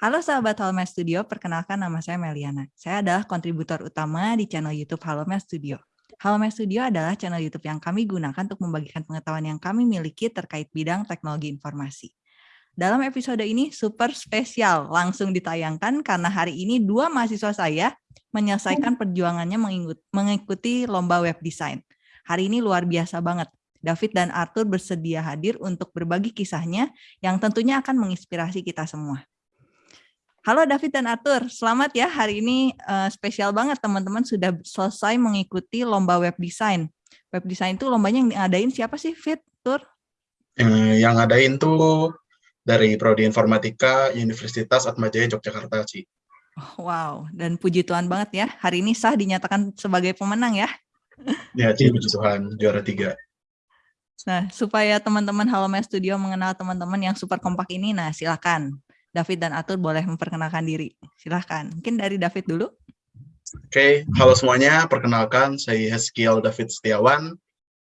Halo sahabat Halomed Studio, perkenalkan nama saya Meliana. Saya adalah kontributor utama di channel YouTube Halomed Studio. Halomed Studio adalah channel YouTube yang kami gunakan untuk membagikan pengetahuan yang kami miliki terkait bidang teknologi informasi. Dalam episode ini super spesial, langsung ditayangkan karena hari ini dua mahasiswa saya menyelesaikan perjuangannya mengikuti lomba web design. Hari ini luar biasa banget. David dan Arthur bersedia hadir untuk berbagi kisahnya yang tentunya akan menginspirasi kita semua. Halo David dan Arthur, selamat ya hari ini uh, spesial banget teman-teman sudah selesai mengikuti lomba web design. Web design itu lombanya yang ngadain siapa sih Fit, Tur? Eh, yang ngadain tuh dari Prodi Informatika Universitas Atmajaya Yogyakarta, Ci. Oh, wow, dan puji Tuhan banget ya, hari ini sah dinyatakan sebagai pemenang ya. Ya, Ci, puji Tuhan, juara tiga. Nah, supaya teman-teman Halomed Studio mengenal teman-teman yang super kompak ini, nah silakan David dan Atur boleh memperkenalkan diri. Silahkan. Mungkin dari David dulu. Oke, okay. halo semuanya. Perkenalkan, saya Heskiel David Setiawan.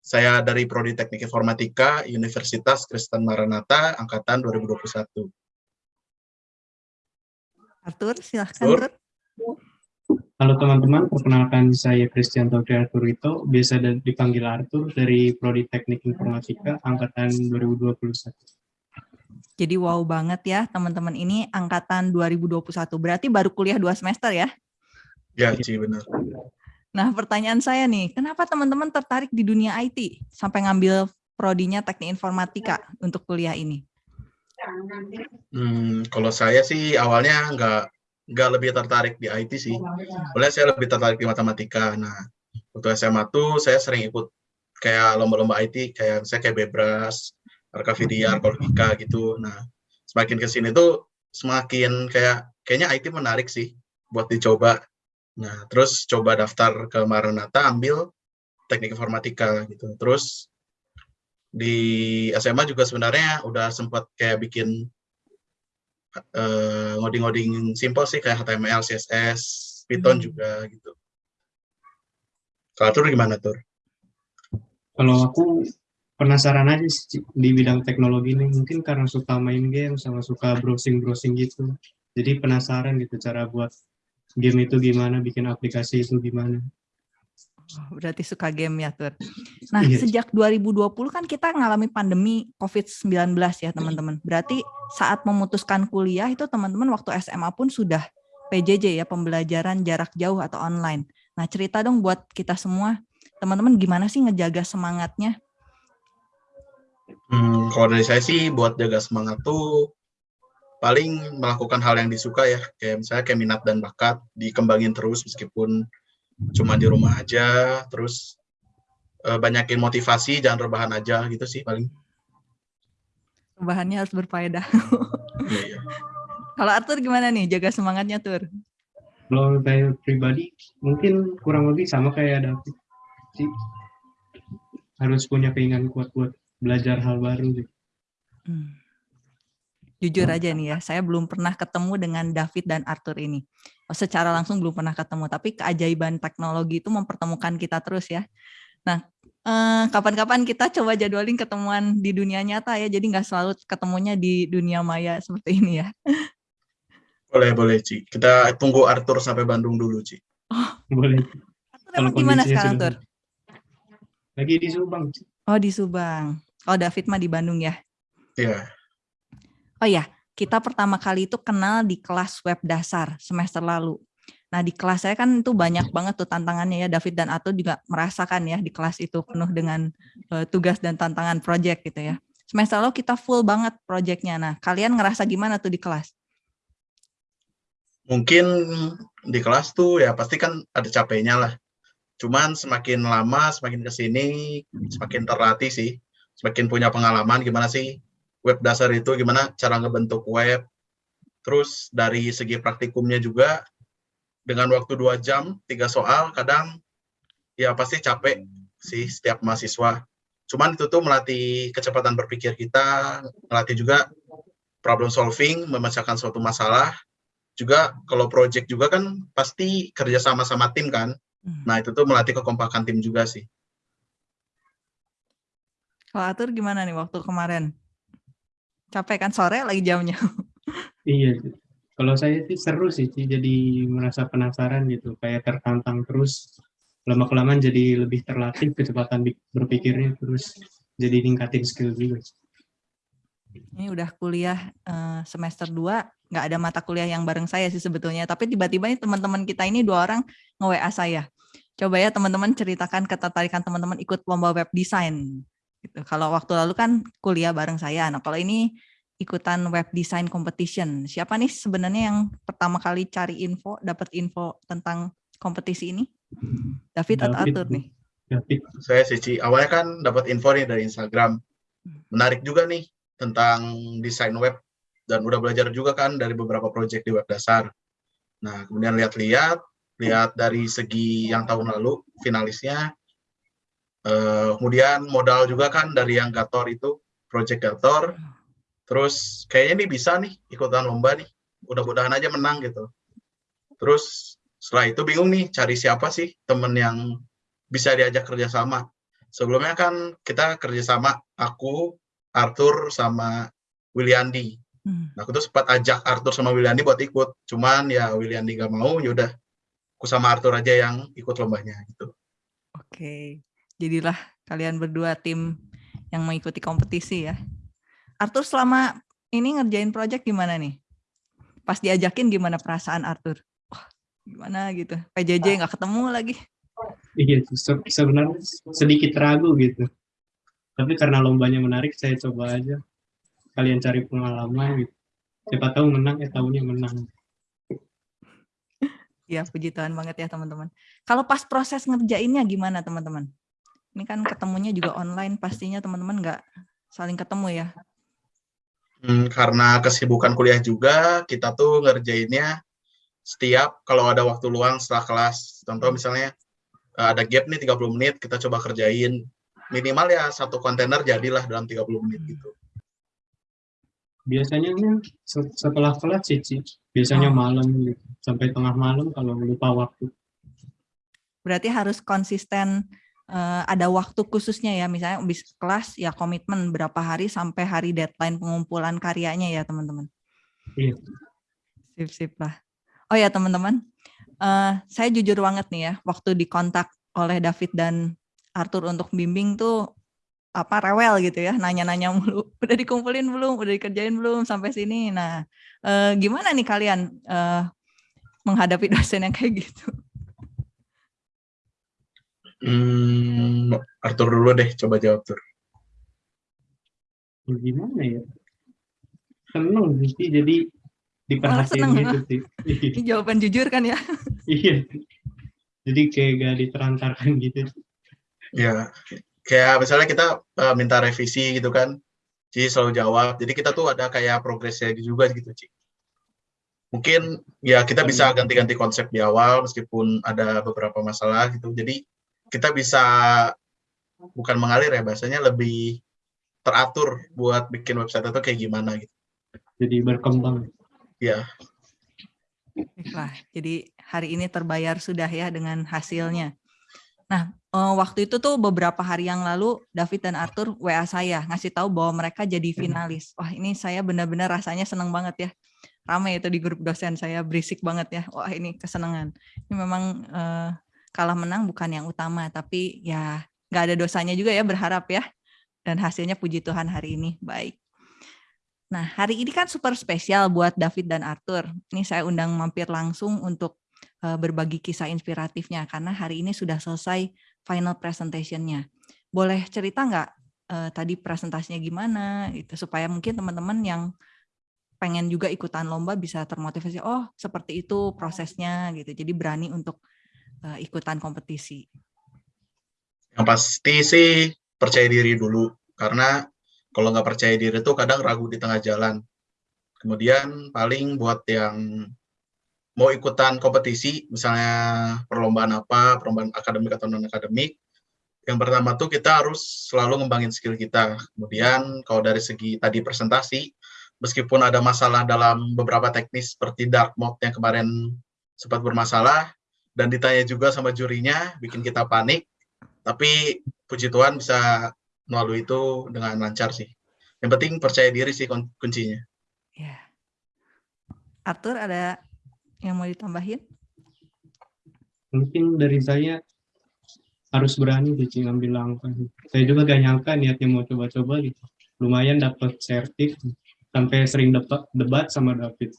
Saya dari Prodi Teknik Informatika, Universitas Kristen Maranatha, Angkatan 2021. Arthur, silahkan. Arthur. Halo teman-teman, perkenalkan saya Christian Togri Arturito, biasa dipanggil Arthur dari Prodi Teknik Informatika, Angkatan 2021. Jadi wow banget ya teman-teman ini angkatan 2021. Berarti baru kuliah dua semester ya? Ya, sih benar. Nah pertanyaan saya nih, kenapa teman-teman tertarik di dunia IT sampai ngambil prodinya teknik informatika untuk kuliah ini? Hmm, kalau saya sih awalnya nggak nggak lebih tertarik di IT sih. Boleh saya lebih tertarik di matematika. Nah, waktu SMA tuh saya sering ikut kayak lomba-lomba IT, kayak saya kayak Bebras, RKVDR, Kolpika gitu. Nah, semakin ke sini tuh semakin kayak kayaknya IT menarik sih buat dicoba. Nah, terus coba daftar ke Maranatha ambil teknik informatika gitu. Terus di SMA juga sebenarnya udah sempat kayak bikin uh, ngoding-ngoding simple sih kayak HTML, CSS, Python hmm. juga gitu. Kalau Tur gimana Tur? Kalau aku penasaran aja sih di bidang teknologi ini. Mungkin karena suka main game sama suka browsing browsing gitu. Jadi penasaran gitu cara buat game itu gimana bikin aplikasi itu gimana. Oh, berarti suka game ya Tur. Nah iya. sejak 2020 kan kita ngalami pandemi COVID-19 ya teman-teman. Berarti saat memutuskan kuliah itu teman-teman waktu SMA pun sudah PJJ ya pembelajaran jarak jauh atau online. Nah cerita dong buat kita semua. Teman-teman gimana sih ngejaga semangatnya Hmm, kalau dari saya sih buat jaga semangat tuh paling melakukan hal yang disuka ya, kayak misalnya kayak minat dan bakat dikembangin terus meskipun cuma di rumah aja, terus uh, banyakin motivasi, jangan rebahan aja gitu sih paling. Rebahannya harus berfaedah. iya, iya. Kalau Arthur gimana nih jaga semangatnya Tur? Kalau saya pribadi mungkin kurang lebih sama kayak David sih. Harus punya keinginan kuat buat belajar hal baru sih. Hmm. Jujur aja nih ya, saya belum pernah ketemu dengan David dan Arthur ini. Secara langsung belum pernah ketemu, tapi keajaiban teknologi itu mempertemukan kita terus ya. Nah, eh, kapan-kapan eh, kita coba jadwalin ketemuan di dunia nyata ya, jadi nggak selalu ketemunya di dunia maya seperti ini ya. Boleh, boleh, Ci. Kita tunggu Arthur sampai Bandung dulu, Ci. Oh, boleh. Arthur gimana sekarang, Arthur? Lagi di Subang. Oh, di Subang. Oh David mah di Bandung ya? Iya. Oh ya, kita pertama kali itu kenal di kelas web dasar semester lalu. Nah di kelas saya kan itu banyak banget tuh tantangannya ya David dan Ato juga merasakan ya di kelas itu penuh dengan uh, tugas dan tantangan project gitu ya. Semester lalu kita full banget projectnya. Nah kalian ngerasa gimana tuh di kelas? Mungkin di kelas tuh ya pasti kan ada capeknya lah. Cuman semakin lama, semakin ke sini, semakin terlatih sih semakin punya pengalaman gimana sih web dasar itu, gimana cara ngebentuk web. Terus dari segi praktikumnya juga, dengan waktu dua jam, tiga soal, kadang ya pasti capek sih setiap mahasiswa. Cuman itu tuh melatih kecepatan berpikir kita, melatih juga problem solving, memecahkan suatu masalah. Juga kalau project juga kan pasti kerja sama sama tim kan. Hmm. Nah itu tuh melatih kekompakan tim juga sih. Kalau atur gimana nih waktu kemarin? Capek kan sore lagi jamnya? iya, Kalau saya sih seru sih, jadi merasa penasaran gitu, kayak tertantang terus. Lama-kelamaan jadi lebih terlatih kecepatan berpikirnya, terus jadi ningkatin skill juga. Ini udah kuliah eh, semester 2, nggak ada mata kuliah yang bareng saya sih sebetulnya. Tapi tiba-tiba nih teman-teman kita ini dua orang nge-WA saya. Coba ya teman-teman ceritakan ketertarikan teman-teman ikut lomba web design. Gitu. Kalau waktu lalu kan kuliah bareng saya. Nah kalau ini ikutan web design competition. Siapa nih sebenarnya yang pertama kali cari info, dapat info tentang kompetisi ini? David, atau David, Arthur Bu. nih? David, Saya sih, Ci. awalnya kan dapat info nih dari Instagram. Menarik juga nih tentang desain web dan udah belajar juga kan dari beberapa project di web dasar. Nah, kemudian lihat-lihat, lihat dari segi yang tahun lalu finalisnya. Eh, kemudian modal juga kan dari yang Gator itu, project Gator. Terus kayaknya nih bisa nih ikutan lomba nih. Mudah-mudahan aja menang gitu. Terus setelah itu bingung nih cari siapa sih temen yang bisa diajak kerjasama. Sebelumnya kan kita kerjasama aku, Arthur, sama Williandi. Hmm. Nah, aku tuh sempat ajak Arthur sama Williandi buat ikut. Cuman ya Williandi gak mau, yaudah aku sama Arthur aja yang ikut lombanya gitu. Oke, jadilah kalian berdua tim yang mengikuti kompetisi ya. Arthur selama ini ngerjain project gimana nih? Pas diajakin gimana perasaan Arthur? Wah, gimana gitu? PJJ nggak ketemu lagi. iya se- sebenarnya sedikit ragu gitu. Tapi karena lombanya menarik, saya coba aja. Kalian cari pengalaman gitu. Siapa tahu menang, ya tahunya menang. Ya, puji Tuhan banget ya teman-teman. Kalau pas proses ngerjainnya gimana teman-teman? Ini kan ketemunya juga online, pastinya teman-teman nggak saling ketemu ya. Hmm, karena kesibukan kuliah juga, kita tuh ngerjainnya setiap kalau ada waktu luang setelah kelas. Contoh misalnya eh, ada gap nih 30 menit, kita coba kerjain. Minimal ya satu kontainer jadilah dalam 30 menit gitu. Biasanya se- setelah kelas sih, Ci. biasanya Oh. malam gitu. Sampai tengah malam kalau lupa waktu. Berarti harus konsisten eh, ada waktu khususnya ya, misalnya habis kelas ya komitmen berapa hari sampai hari deadline pengumpulan karyanya ya teman-teman. Iya. Sip-sip lah. Oh ya teman-teman, eh, saya jujur banget nih ya, waktu dikontak oleh David dan Arthur untuk bimbing tuh apa rewel gitu ya, nanya-nanya mulu, udah dikumpulin belum, udah dikerjain belum sampai sini. Nah, eh, gimana nih kalian eh, menghadapi dosen yang kayak gitu? Hmm, Arthur dulu deh, coba jawab Tur. Ya, gimana ya? Seneng sih, jadi diperhatiin seneng, gitu sih. Ini jawaban jujur kan ya? iya. Jadi kayak gak diterantarkan gitu. Ya, kayak misalnya kita eh, minta revisi gitu kan, Ci selalu jawab. Jadi kita tuh ada kayak progresnya juga gitu, Ci. Mungkin ya kita bisa ganti-ganti konsep di awal meskipun ada beberapa masalah gitu. Jadi kita bisa bukan mengalir ya, bahasanya lebih teratur buat bikin website itu kayak gimana gitu. Jadi berkembang. Ya, Baiklah, jadi hari ini terbayar sudah ya dengan hasilnya. Nah, eh, waktu itu tuh beberapa hari yang lalu David dan Arthur WA saya ngasih tahu bahwa mereka jadi finalis. Wah, ini saya benar-benar rasanya seneng banget ya. Ramai itu di grup dosen saya berisik banget ya. Wah, ini kesenangan. Ini memang eh, kalah menang bukan yang utama, tapi ya nggak ada dosanya juga ya berharap ya. Dan hasilnya puji Tuhan hari ini baik. Nah, hari ini kan super spesial buat David dan Arthur. Ini saya undang mampir langsung untuk eh, berbagi kisah inspiratifnya karena hari ini sudah selesai final presentation-nya. Boleh cerita nggak eh, tadi presentasinya gimana gitu supaya mungkin teman-teman yang pengen juga ikutan lomba bisa termotivasi. Oh, seperti itu prosesnya gitu. Jadi berani untuk eh, ikutan kompetisi. Yang pasti sih percaya diri dulu. Karena kalau nggak percaya diri tuh kadang ragu di tengah jalan. Kemudian paling buat yang mau ikutan kompetisi, misalnya perlombaan apa, perlombaan akademik atau non akademik, yang pertama tuh kita harus selalu ngembangin skill kita. Kemudian kalau dari segi tadi presentasi, meskipun ada masalah dalam beberapa teknis seperti dark mode yang kemarin sempat bermasalah, dan ditanya juga sama jurinya, bikin kita panik, tapi puji Tuhan bisa melalui itu dengan lancar sih. Yang penting percaya diri sih kun- kuncinya. Ya. Arthur ada yang mau ditambahin? Mungkin dari saya harus berani sih ngambil langkah. Saya juga gak nyangka niatnya mau coba-coba gitu. Lumayan dapat sertif sampai sering debat, debat sama David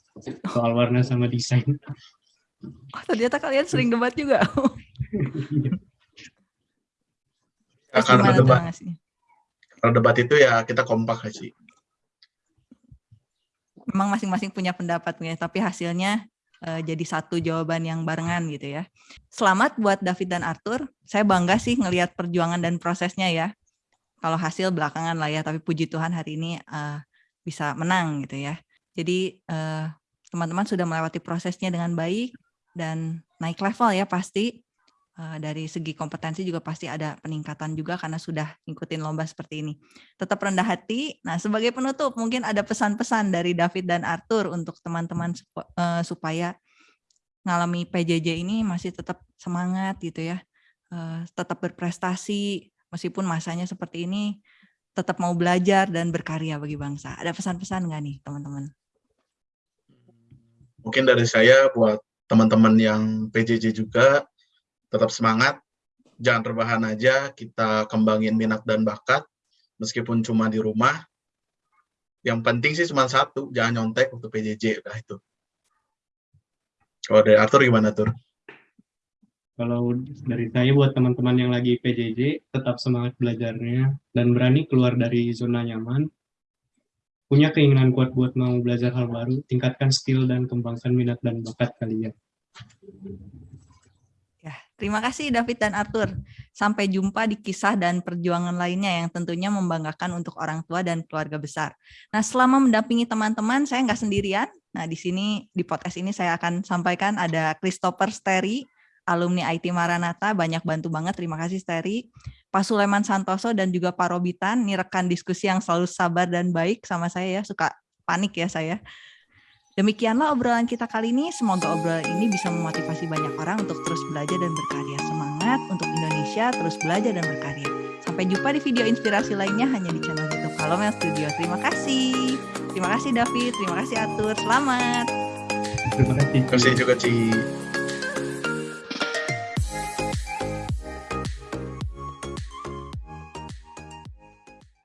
soal warna sama desain. Oh, ternyata kalian sering debat juga. Terus karena gimana tuh debat, kalau debat itu ya kita kompak sih. Memang masing-masing punya pendapat ya, tapi hasilnya eh, jadi satu jawaban yang barengan gitu ya. Selamat buat David dan Arthur. Saya bangga sih ngelihat perjuangan dan prosesnya ya. Kalau hasil belakangan lah ya, tapi puji Tuhan hari ini eh, bisa menang gitu ya. Jadi eh, teman-teman sudah melewati prosesnya dengan baik dan naik level ya pasti. Eh, dari segi kompetensi juga pasti ada peningkatan juga karena sudah ngikutin lomba seperti ini. Tetap rendah hati. Nah, sebagai penutup mungkin ada pesan-pesan dari David dan Arthur untuk teman-teman eh, supaya ngalami PJJ ini masih tetap semangat gitu ya. Eh, tetap berprestasi meskipun masanya seperti ini tetap mau belajar dan berkarya bagi bangsa. Ada pesan-pesan nggak nih teman-teman? Mungkin dari saya buat teman-teman yang PJJ juga tetap semangat, jangan rebahan aja, kita kembangin minat dan bakat, meskipun cuma di rumah. Yang penting sih cuma satu, jangan nyontek untuk PJJ, udah itu. Kalau dari Arthur gimana, Tur? Kalau dari saya buat teman-teman yang lagi PJJ, tetap semangat belajarnya dan berani keluar dari zona nyaman. Punya keinginan kuat buat mau belajar hal baru, tingkatkan skill dan kembangkan minat dan bakat kalian. Terima kasih David dan Arthur. Sampai jumpa di kisah dan perjuangan lainnya yang tentunya membanggakan untuk orang tua dan keluarga besar. Nah, selama mendampingi teman-teman, saya nggak sendirian. Nah, di sini di podcast ini saya akan sampaikan ada Christopher Steri, alumni IT Maranatha, banyak bantu banget. Terima kasih Steri. Pak Suleman Santoso dan juga Pak Robitan, ini rekan diskusi yang selalu sabar dan baik sama saya ya, suka panik ya saya. Demikianlah obrolan kita kali ini. Semoga obrolan ini bisa memotivasi banyak orang untuk terus belajar dan berkarya. Semangat untuk Indonesia, terus belajar dan berkarya. Sampai jumpa di video inspirasi lainnya hanya di channel YouTube Kalomel Studio. Terima kasih. Terima kasih David, terima kasih Atur. Selamat. Terima kasih. Terima kasih juga, Ci.